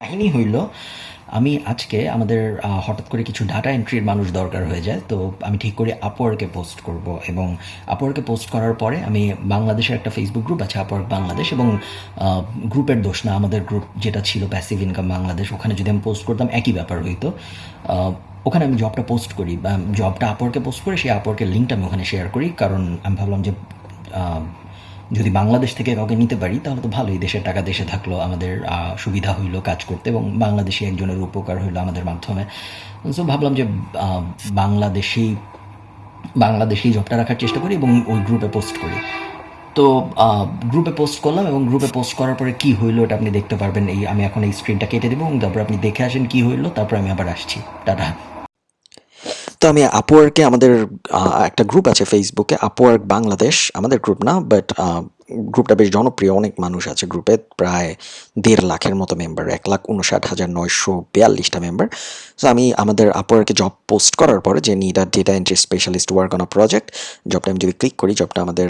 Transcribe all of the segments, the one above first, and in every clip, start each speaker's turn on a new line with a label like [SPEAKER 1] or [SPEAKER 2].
[SPEAKER 1] কাহিনী হইল, আমি আজকে আমাদের হঠাৎ করে কিছু ডাটা এন্ট্রির মানুষ দরকার হয়ে যায়, তো আমি ঠিক করি আপওয়ার্কে পোস্ট করব এবং আপওয়ার্কে পোস্ট করার পরে আমি বাংলাদেশের একটা ফেসবুক গ্রুপ আছে আপওয়ার্ক বাংলাদেশ এবং গ্রুপের দোষ না, আমাদের গ্রুপ যেটা ছিল প্যাসিভ ইনকাম বাংলাদেশ ওখানে যদি আমি পোস্ট করতাম একই ব্যাপার হইতো। ওখানে আমি জবটা পোস্ট করি, বা জবটা আপওয়ার্কে পোস্ট করে সেই আপওয়ার্কের লিঙ্কটা আমি ওখানে শেয়ার করি, কারণ আমি ভাবলাম যে যদি বাংলাদেশ থেকে কাউকে নিতে পারি, তাহলে তো ভালোই। দেশের টাকা দেশে থাকল, আমাদের সুবিধা হইল কাজ করতে এবং বাংলাদেশি একজনের উপকার হইল আমাদের মাধ্যমে। সো ভাবলাম যে বাংলাদেশি বাংলাদেশি জবটা রাখার চেষ্টা করি এবং ওই গ্রুপে পোস্ট করি। তো গ্রুপে পোস্ট করলাম এবং গ্রুপে পোস্ট করার পরে কি হইল এটা আপনি দেখতে পারবেন। এই, আমি এখন এই স্ক্রিনটা কেটে দেবো এবং তারপর আপনি দেখে আসেন কি হইল, তারপর আমি আবার আসছি। টাটা।
[SPEAKER 2] তো আমি আপওয়ার্কে আমাদের একটা গ্রুপ আছে ফেসবুকে আপওয়ার্ক বাংলাদেশ আমাদের গ্রুপ না বাট গ্রুপটা বেশ জনপ্রিয়, অনেক মানুষ আছে গ্রুপে, প্রায় দেড় লাখের মতো মেম্বার এক লাখ উনষাট হাজার নয়শো বিয়াল্লিশটা মেম্বার সো আমি আমাদের আপওয়ার্কে জব পোস্ট করার পরে যে need a data entry specialist work on a project জবটা আমি যদি ক্লিক করি জবটা আমাদের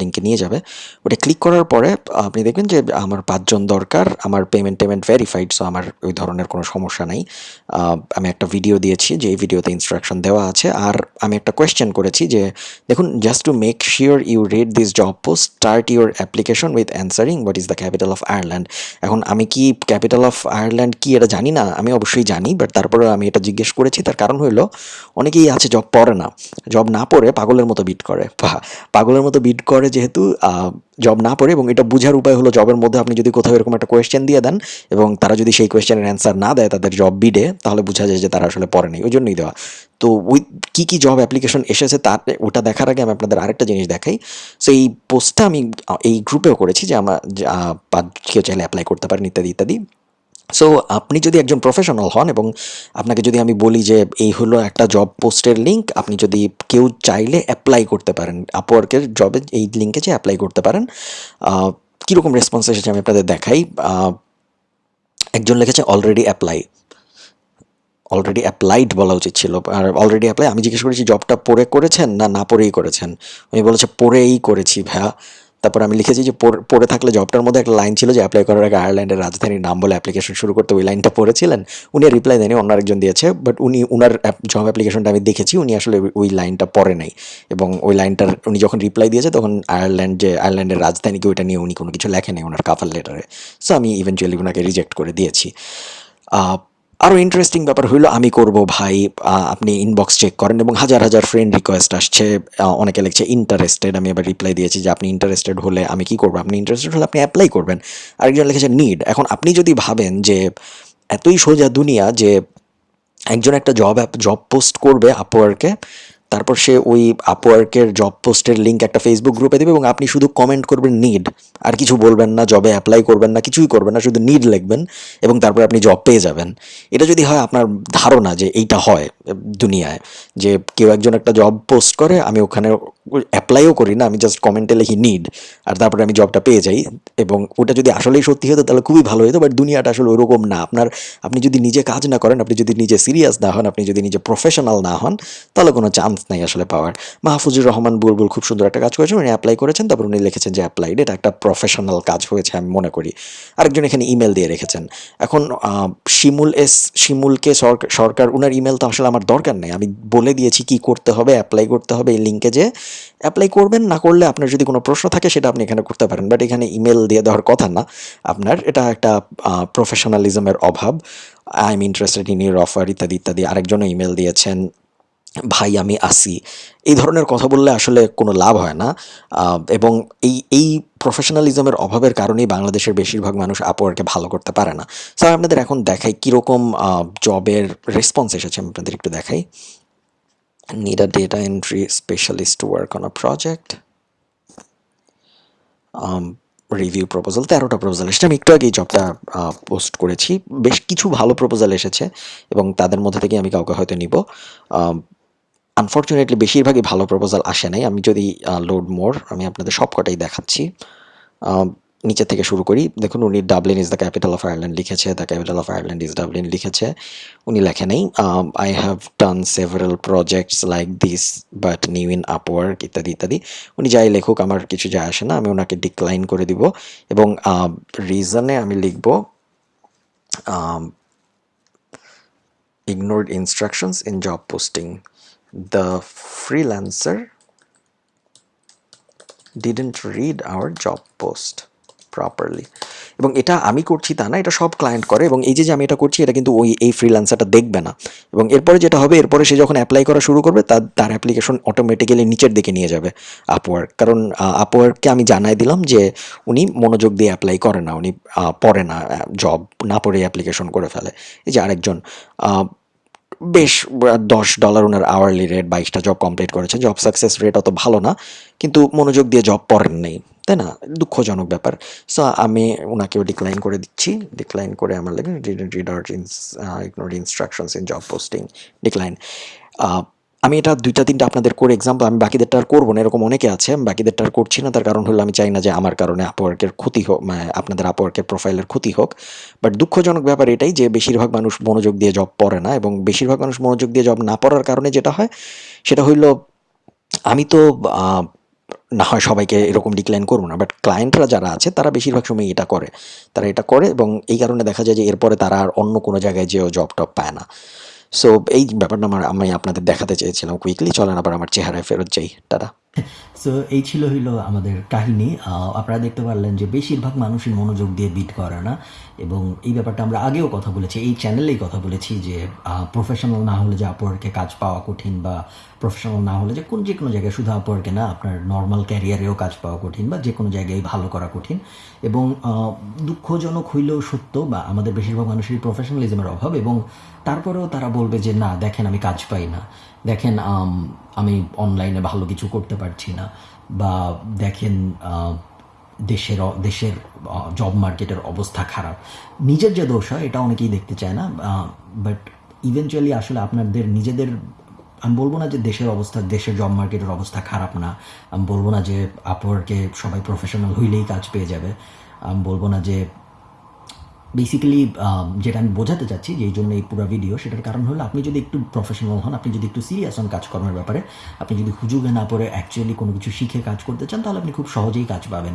[SPEAKER 2] লিঙ্কে নিয়ে যাবে। ওটা ক্লিক করার পরে, আপনি দেখবেন যে আমার পাঁচজন দরকার, আমার পেমেন্ট টেমেন্ট ভেরিফাইড সো আমার ওই ধরনের কোনো সমস্যা নাই। আমি একটা ভিডিও দিয়েছি, যে এই ভিডিওতে ইনস্ট্রাকশন দেওয়া আছে, আর আমি একটা কোয়েশ্চেন করেছি যে, দেখুন just to make sure you read this job post start your application with answering what is the capital of Ireland. এখন আমি কি ক্যাপিটাল অফ আয়ারল্যান্ড কি এটা জানি না, আমি অবশ্যই জানি বাট তারপরে আমি এটা জিজ্ঞেস করেছি, তার কারণ হলো অনেকেই আছে জব পড়ে না। জব না পড়ে পাগলের মতো বিট করে। পাগলের মতো বিট করে যেহেতু জব না পড়ে এবং এটা বোঝার উপায় হলো জবের মধ্যে আপনি যদি কোথাও এরকম একটা কোয়েশ্চেন দিয়ে দেন এবং তারা যদি সেই কোয়েশ্চেনের অ্যান্সার না দেয় তাদের জব বিডে তাহলে বোঝা যায় যে তারা আসলে পড়ে নেই ওই জন্যই দেওয়া। তো ওই কী কী জব অ্যাপ্লিকেশন এসেছে তার, ওটা দেখার আগে আমি আপনাদের আরেকটা জিনিস দেখাই। সো এই পোস্টটা আমি, এই গ্রুপেও করেছি যে আমার কেউ চাইলে অ্যাপ্লাই করতে পারেন, ইত্যাদি ইত্যাদি। সো আপনি যদি একজন প্রফেশনাল হন এবং আপনাকে যদি আমি বলি যে এই হলো একটা জব পোস্টের লিঙ্ক আপনি যদি কেউ চাইলে অ্যাপ্লাই করতে পারেন। আপওয়ার্কের জবে এই লিঙ্কে যে অ্যাপ্লাই করতে পারেন। কীরকম রেসপন্স এসেছে আমি আপনাদের দেখাই। একজন লিখেছে অলরেডি অ্যাপ্লাই অলরেডি অ্যাপ্লাইড বলা উচিত ছিল। আর অলরেডি অ্যাপ্লাই আমি জিজ্ঞেস করেছি জবটা পড়ে করেছেন না না পড়েই করেছেন? উনি বলেছে পড়েই করেছি ভাইয়া। তারপর আমি লিখেছি যে পড়ে- থাকলে জবটার মধ্যে একটা লাইন ছিল যে অ্যাপ্লাই করার আগে আয়ারল্যান্ডের রাজধানীর নাম বলে অ্যাপ্লিকেশন শুরু করতে ওই লাইনটা পড়েছিলেন। উনি রিপ্লাই দেয়নি, অন্য আরেকজন দিয়েছে বাট উনি উনার জব অ্যাপ্লিকেশনটা আমি দেখেছি, উনি আসলে ওই- লাইনটা পড়ে নাই। এবং ওই লাইনটার উনি যখন রিপ্লাই দিয়েছে, তখন আয়ারল্যান্ড যে আয়ারল্যান্ডের রাজধানীকে ওইটা নিয়ে উনি কোনো কিছু লেখে নেই ওনার কাফার লেটারে সো আমি ইভেনচুয়ালি ওনাকে রিজেক্ট করে দিয়েছি। আরও ইন্টারেস্টিং ব্যাপার হইল, আমি করব ভাই আপনি ইনবক্স চেক করেন এবং হাজার হাজার ফ্রেন্ড রিকোয়েস্ট আসছে অনেকে লিখছে ইন্টারেস্টেড আমি এবার রিপ্লাই দিয়েছি যে আপনি ইন্টারেস্টেড হলে আমি কি করব? আপনি ইন্টারেস্টেড হলে আপনি অ্যাপ্লাই করবেন। আরেকজন লিখেছে নিড এখন আপনি যদি ভাবেন যে এতই সোজা দুনিয়া যে একজন একটা জব অ্যাপ জব পোস্ট করবে আপওয়ার্কে তারপর সে ওই আপওয়ার্কের জব পোস্টের লিঙ্ক একটা ফেসবুক গ্রুপে দেবে এবং আপনি শুধু কমেন্ট করবেন নিড আর কিছু বলবেন না জবে অ্যাপ্লাই করবেন না, কিছুই করবেন না, শুধু নিড লিখবেন এবং তারপর আপনি জব পেয়ে যাবেন। এটা যদি হয় আপনার ধারণা যে এইটা হয় দুনিয়ায় যে কেউ একজন একটা জব পোস্ট করে, আমি ওখানে অ্যাপ্লাইও করি না, আমি জাস্ট কমেন্টে লিখি নিড আর তারপরে আমি জবটা পেয়ে যাই, এবং ওটা যদি আসলেই সত্যি হতো তাহলে খুবই ভালো হতো বাট দুনিয়াটা আসলে ওরকম না। আপনার, আপনি যদি নিজে কাজ না করেন, আপনি যদি নিজে সিরিয়াস না হন, আপনি যদি নিজে প্রফেশনাল না হন, তাহলে কোনো চান্স নাই আসলে পাওয়ার। মাহফুজুর রহমান বুলবুল খুব সুন্দর একটা কাজ করেছেন, উনি অ্যাপ্লাই করেছেন, তারপর উনি লিখেছেন যে অ্যাপ্লাইড এটা একটা প্রফেশনাল কাজ হয়েছে আমি মনে করি। আরেকজন এখানে ইমেল দিয়ে রেখেছেন। এখন শিমুল এস, শিমুলকে সরকার, উনার ইমেল তো আসলে আমার দরকার নেই, আমি বলে দিয়েছি কি করতে হবে অ্যাপ্লাই করতে হবে এই লিঙ্কে যে অ্যাপ্লাই করবেন, না করলে আপনার যদি কোনো প্রশ্ন থাকে সেটা আপনি এখানে করতে পারেন। বাট এখানে ইমেল দিয়ে দেওয়ার কথা না। আপনার এটা একটা প্রফেশনালিজমের অভাব। I am interested in your offer ইত্যাদি ইত্যাদি। আরেকজনও ইমেল দিয়েছেন, ভাই, আমি আসি। এই ধরনের কথা বললে আসলে কোনো লাভ হয় না। এবং এই এই প্রফেশনালিজমের অভাবের কারণেই বাংলাদেশের বেশিরভাগ মানুষ আপওয়ার্কে ভালো করতে পারে না। স্যার আপনাদের এখন দেখাই কীরকম জবের রেসপন্স এসেছে। আমি আপনাদের একটু দেখাই। Need a data entry specialist work on a project review proposal তেরোটা প্রপোজাল এসেছে। আমি একটু আগে এই জবটা পোস্ট করেছি। বেশ কিছু ভালো প্রপোজাল এসেছে এবং তাদের মধ্যে থেকে আমি কাউকে হয়তো নিব। আনফর্চুনেটলি বেশিরভাগই ভালো প্রপোজাল আসে নাই। আমি যদি লোড মোর আমি আপনাদের সব কটাই দেখাচ্ছি নিচে থেকে শুরু করি। দেখুন উনি Dublin is the capital of Ireland লিখেছে the capital of Ireland is Dublin লিখেছে। উনি লেখে নেই। I have done several projects like this but new in Upwork ইত্যাদি ইত্যাদি। উনি যাই লেখুক আমার কিছু যায় আসে না আমি ওনাকে ডিক্লাইন করে দিব এবং রিজনে আমি লিখব um, ignored instructions in job posting. The freelancer didn't read our job post properly. এবং এটা আমি করছি তা না, এটা সব ক্লায়েন্ট করে এবং এই যে যে আমি এটা করছি, এটা কিন্তু ওই, এই ফ্রিল্যান্সারটা দেখবে না। এবং এরপরে যেটা হবে, এরপরে সে যখন অ্যাপ্লাই করা শুরু করবে, তার তার অ্যাপ্লিকেশন অটোমেটিক্যালি নিচের দিকে নিয়ে যাবে আপওয়ার্ক কারণ আপওয়ার্ককে আমি জানাই দিলাম যে, উনি মনোযোগ দিয়ে অ্যাপ্লাই করে না, উনি পড়ে না জব না পড়ে অ্যাপ্লিকেশন করে ফেলে। এই যে আরেকজন বেশ দশ ডলার ওনার আওয়ারলি রেট বাইশটা জব কমপ্লিট করেছে। জব সাকসেস রেট অত ভালো না, কিন্তু মনোযোগ দিয়ে জব পড়েন নেই। তাই না, দুঃখজনক ব্যাপার। সো আমি ওনাকেও ডিক্লাইন করে দিচ্ছি। ডিক্লাইন করে আমার লাগে reader ignore instructions in job posting decline আমি এটা দুইটা, তিনটা আপনাদের করে এক্সাম্পল আমি বাকিদেরটা আর করব না, এরকম অনেকে আছে, আমি বাকিদেরটা আর করছি না, তার কারণ হলো আমি চাই না যে আমার কারণে আপওয়ার্কের ক্ষতি হোক মানে আপনাদের আপওয়ার্কের প্রোফাইলের ক্ষতি হোক। বাট দুঃখজনক ব্যাপার এটাই যে বেশিরভাগ মানুষ মনোযোগ দিয়ে জব পড়ে না এবং বেশিরভাগ মানুষ মনোযোগ দিয়ে জব না পড়ার কারণে যেটা হয়, সেটা হইল আমি তো না হয় সবাইকে এরকম ডিক্লাইন করব না বাট ক্লায়েন্টরা যারা আছে, তারা বেশিরভাগ সময় এটা করে। তারা এটা করে এবং এই কারণে দেখা যায় যে এরপরে তারা আর অন্য কোনো জায়গায় যেও জব টব পায় না। সো এই ব্যাপারটা আমার, আমি আপনাদের দেখাতে চেয়েছিলাম কুইকলি চলেন আবার আমার চেহারায় ফেরত যাই। টাটা।
[SPEAKER 1] সো এই ছিল হইল আমাদের কাহিনী। আপনারা দেখতে পারলেন যে বেশিরভাগ মানুষই মনোযোগ দিয়ে বিট করে না। এবং এই ব্যাপারটা আমরা আগেও কথা বলেছি, এই চ্যানেলেই কথা বলেছি যে প্রফেশনাল না হলে যে আপওয়ার্কে কাজ পাওয়া কঠিন বা প্রফেশনাল না হলে যে কোন যে কোনো জায়গায় শুধু আপওয়ার্কে না, আপনার নর্মাল ক্যারিয়ারেও কাজ পাওয়া কঠিন বা যে কোনো জায়গায় ভালো করা কঠিন। এবং দুঃখজনক হইলেও সত্য বা আমাদের বেশিরভাগ মানুষেরই প্রফেশনালিজমের অভাব এবং তারপরেও তারা বলবে যে, না, দেখেন আমি কাজ পাই না। দেখেন আম, অনলাইনে ভালো কিছু করতে পারছি না বা দেখেন দেশের দেশের জব মার্কেটের অবস্থা খারাপ। নিজের যে দোষ হয় এটা অনেকেই দেখতে চায় না বাট ইভেনচুয়ালি আসলে আপনাদের নিজেদের আমি বলব না যে দেশের অবস্থা দেশের জব মার্কেটের অবস্থা খারাপ না। আমি বলব না যে আপওয়ার্কে সবাই প্রফেশনাল হইলেই কাজ পেয়ে যাবে। আমি বলব না যে বেসিক্যালি যেটা আমি বোঝাতে চাচ্ছি যে এই জন্য এই পুরো ভিডিও সেটার কারণ হলো আপনি যদি একটু প্রফেশনাল হন, আপনি যদি একটু সিরিয়াস হন কাজকর্মের ব্যাপারে, আপনি যদি হুজুগে না পড়ে অ্যাকচুয়ালি কোনো কিছু শিখে কাজ করতে চান, তাহলে আপনি খুব সহজেই কাজ পাবেন।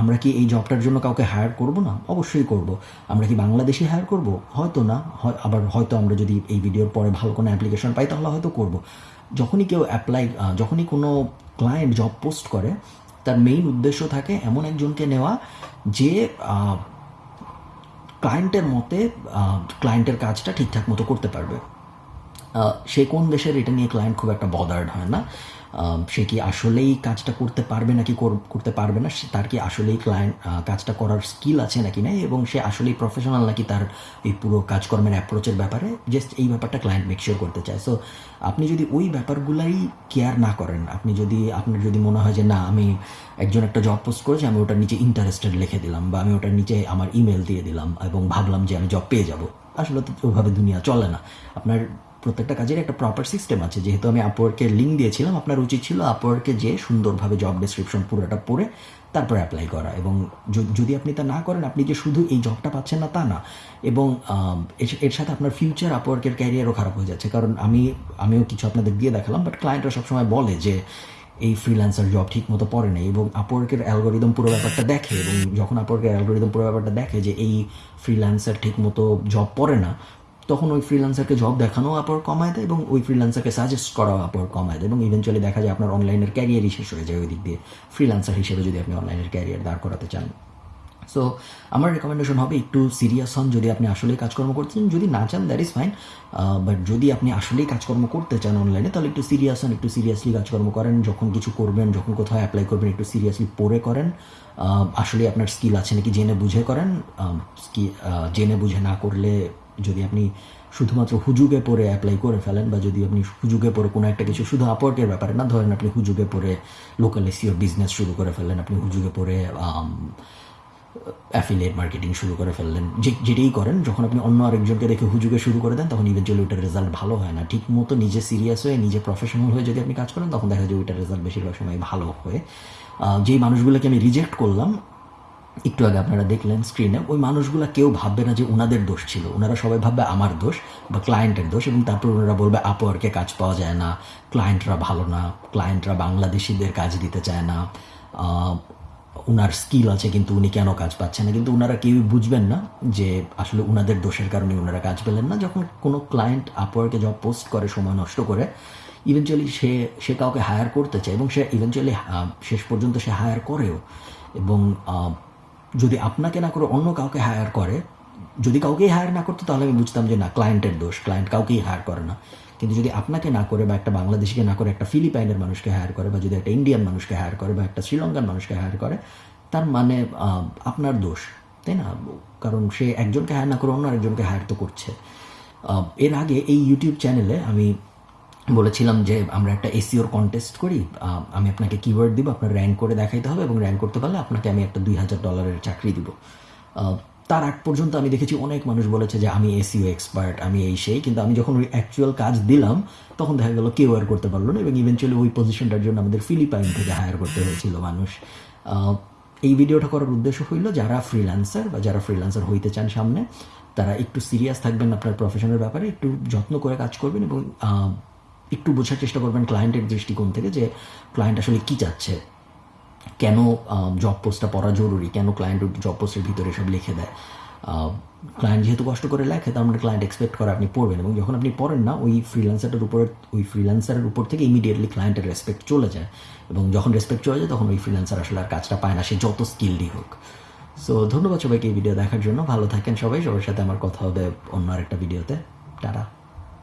[SPEAKER 1] আমরা কি এই জবটার জন্য কাউকে হায়ার করব না? অবশ্যই করব। আমরা কি বাংলাদেশি হায়ার করব? হয়তো না। হয়, আবার হয়তো আমরা যদি এই ভিডিওর পরে ভালো কোনো অ্যাপ্লিকেশন পাই, তাহলে হয়তো করব। যখনই কেউ অ্যাপ্লাই যখনই কোনো ক্লায়েন্ট জব পোস্ট করে, তার মেইন উদ্দেশ্য থাকে এমন একজনকে নেওয়া যে ক্লায়েন্টের মতে ক্লায়েন্টের কাজটা ঠিকঠাক মতো করতে পারবে। সে কোন দেশের এটা নিয়ে ক্লায়েন্ট খুব একটা বদার্ড হয় না। সে কি আসলেই কাজটা করতে পারবে নাকি করতে পারবে না? সে- তার কি আসলেই ক্লায়েন্ট কাজটা করার স্কিল আছে নাকি নাই? এবং সে আসলেই প্রফেশনাল নাকি তার এই পুরো কাজকর্মের অ্যাপ্রোচের ব্যাপারে? জাস্ট এই ব্যাপারটা ক্লায়েন্ট মেকশিওর করতে চায়। সো আপনি যদি ওই ব্যাপারগুলাই কেয়ার না করেন, আপনি যদি, আপনার যদি মনে হয় যে, না, আমি একজন একটা জব পোস্ট করেছি, আমি ওটার নিচে ইন্টারেস্টেড লিখে দিলাম বা আমি ওটার নিচে আমার ইমেল দিয়ে দিলাম এবং ভাবলাম যে আমি জব পেয়ে যাব। আসলে তো ওইভাবে দুনিয়া চলে না। আপনার প্রত্যেকটা কাজের একটা প্রপার সিস্টেম আছে। যেহেতু আমি আপওয়ার্কের লিঙ্ক দিয়েছিলাম, আপনার উচিত ছিল আপওয়ার্কে যে সুন্দরভাবে জব ডেসক্রিপশন পুরোটা পড়ে তারপরে অ্যাপ্লাই করা। এবং যদি আপনি তা না করেন, আপনি যে শুধু এই জবটা পাচ্ছেন না, তা না। এবং এর সাথে আপনার ফিউচার আপওয়ার্কের ক্যারিয়ারও খারাপ হয়ে যাচ্ছে। কারণ আমি, আমিও কিছু আপনাদের দিয়ে দেখালাম বাট ক্লায়েন্টরা সবসময় বলে যে, এই ফ্রিল্যান্সার জব ঠিক মতো পড়ে নেই। এবং আপওয়ার্কের অ্যালগোরিদম পুরো ব্যাপারটা দেখে এবং যখন আপওয়ার্কের অ্যালগোরিদম পুরো ব্যাপারটা দেখে যে, এই ফ্রিল্যান্সার ঠিক মতো জব পড়ে না তখন ওই ফ্রিল্যান্সারকে জব দেখানো আপওয়ার কমায় দেয় এবং ওই ফ্রিল্যান্সারকে সাজেস্ট করাও আপওয়ার কমায় দেয় এবং ইভেনচুয়ালি দেখা যায় আপনার অনলাইনের ক্যারিয়ারই শেষ হয়ে যায় ওই দিক দিয়ে ফ্রিল্যান্সার হিসেবে যদি আপনি অনলাইনের ক্যারিয়ার দাঁড় করাতে চান। সো আমার রেকমেন্ডেশন হবে একটু সিরিয়াস হন যদি আপনি আসলেই কাজকর্ম করছেন, যদি না চান দ্যাট ইজ ফাইন বাট যদি আপনি আসলেই কাজকর্ম করতে চান অনলাইনে তাহলে একটু সিরিয়াস হন, একটু সিরিয়াসলি কাজকর্ম করেন, যখন কিছু করবেন, যখন কোথাও অ্যাপ্লাই করবেন, একটু সিরিয়াসলি পড়ে করেন আসলে আপনার স্কিল আছে নাকি জেনে বুঝে করেন জেনে বুঝে না করলে যদি আপনি শুধুমাত্র হুজুগে পরে অ্যাপ্লাই করে ফেলেন বা যদি আপনি হুজুগে পরে কোনো একটা কিছু শুধু আপওয়ার্কের ব্যাপারে না, ধরেন আপনি হুজুগে পরে লোকাল এসিওর বিজনেস শুরু করে ফেললেন, আপনি হুজুগে পরে অ্যাফিলিয়েট মার্কেটিং শুরু করে ফেললেন, যে, যেটাই করেন, যখন আপনি অন্য আরেকজনকে দেখে হুজুগে শুরু করে দেন, তখন ইভেন্চুয়ালি ওইটার রেজাল্ট ভালো হয় না। ঠিক মতো নিজে সিরিয়াস হয়ে, নিজে প্রফেশনাল হয়ে যদি আপনি কাজ করেন, তখন দেখা যায় ওইটার রেজাল্ট বেশিরভাগ সময় ভালো হয়ে। যেই মানুষগুলোকে আমি রিজেক্ট করলাম একটু আগে আপনারা দেখলেন স্ক্রিনে ওই মানুষগুলো কেউ ভাববে না যে ওনাদের দোষ ছিল। ওনারা সবাই ভাববে আমার দোষ বা ক্লায়েন্টের দোষ এবং তারপর ওনারা বলবে আপওয়ার্কে কাজ পাওয়া যায় না। ক্লায়েন্টরা ভালো না। ক্লায়েন্টরা বাংলাদেশিদের কাজ দিতে চায় না। ওনার স্কিল আছে কিন্তু উনি কেন কাজ পাচ্ছেন না? কিন্তু ওনারা কেউই বুঝবেন না যে আসলে ওনাদের দোষের কারণে ওনারা কাজ পেলেন না। যখন কোনো ক্লায়েন্ট আপওয়ার্কে জব পোস্ট করে, সময় নষ্ট করে ইভেনচুয়ালি সে সে কাউকে হায়ার করতে চায় এবং সে ইভেনচুয়ালি শেষ পর্যন্ত সে হায়ার করেও এবং যদি আপনাকে না করে অন্য কাউকে হায়ার করে, যদি কাউকেই হায়ার না করতো, তাহলে আমি বুঝতাম যে না ক্লায়েন্টের দোষ ক্লায়েন্ট কাউকেই হায়ার করে না। কিন্তু যদি আপনাকে না করে বা একটা বাংলাদেশিকে না করে একটা ফিলিপাইনের মানুষকে হায়ার করে বা যদি একটা ইন্ডিয়ান মানুষকে হায়ার করে বা একটা শ্রীলঙ্কান মানুষকে হায়ার করে, তার মানে আপনার দোষ, তাই না? কারণ সে একজনকে হায়ার না করে অন্য আরেকজনকে হায়ার তো করছে। এর আগে এই ইউটিউব চ্যানেলে আমি বলেছিলাম যে আমরা একটা এসিওর কন্টেস্ট করি আমি আপনাকে কিওয়ার্ড দিব, আপনার র্যাঙ্ক করে দেখাইতে হবে এবং র্যাঙ্ক করতে পারলে আপনাকে আমি একটা দুই হাজার ডলারের চাকরি দিব। তার আগ পর্যন্ত আমি দেখেছি অনেক মানুষ বলেছে যে আমি এসিও এক্সপার্ট আমি এই সেই, কিন্তু আমি যখন ওই অ্যাকচুয়াল কাজ দিলাম, তখন দেখা গেল কেউ আর করতে পারল না এবং ইভেনচুয়ালি ওই পজিশনটার জন্য আমাদের ফিলিপাইন থেকে হায়ার করতে হয়েছিল মানুষ। এই ভিডিওটা করার উদ্দেশ্য হইল যারা ফ্রিল্যান্সার বা যারা ফ্রিল্যান্সার হইতে চান সামনে, তারা একটু সিরিয়াস থাকবেন আপনার প্রফেশনের ব্যাপারে, একটু যত্ন করে কাজ করবেন এবং একটু বোঝার চেষ্টা করবেন ক্লায়েন্টের দৃষ্টিকোণ থেকে যে ক্লায়েন্ট আসলে কী চাচ্ছে। কেন জব পোস্টটা পড়া জরুরি? কেন ক্লায়েন্ট জব পোস্টের ভিতরে সব লিখে দেয়? ক্লায়েন্ট যেহেতু কষ্ট করে লেখে, তার মানে ক্লায়েন্ট এক্সপেক্ট করে আপনি পড়বেন এবং যখন আপনি পড়েন না, ওই ফ্রিল্যান্সারটার উপর, ওই ফ্রিল্যান্সারের উপর থেকে ইমিডিয়েটলি ক্লায়েন্টের রেসপেক্ট চলে যায় এবং যখন রেসপেক্ট চলে যায়, তখন ওই ফ্রিল্যান্সার আসলে আর কাজটা পায় না, সে যত স্কিলডি হোক। সো ধন্যবাদ সবাইকে এই ভিডিও দেখার জন্য। ভালো থাকেন সবাই। সবার সাথে আমার কথা হবে অন্য আরেকটা ভিডিওতে টাটা।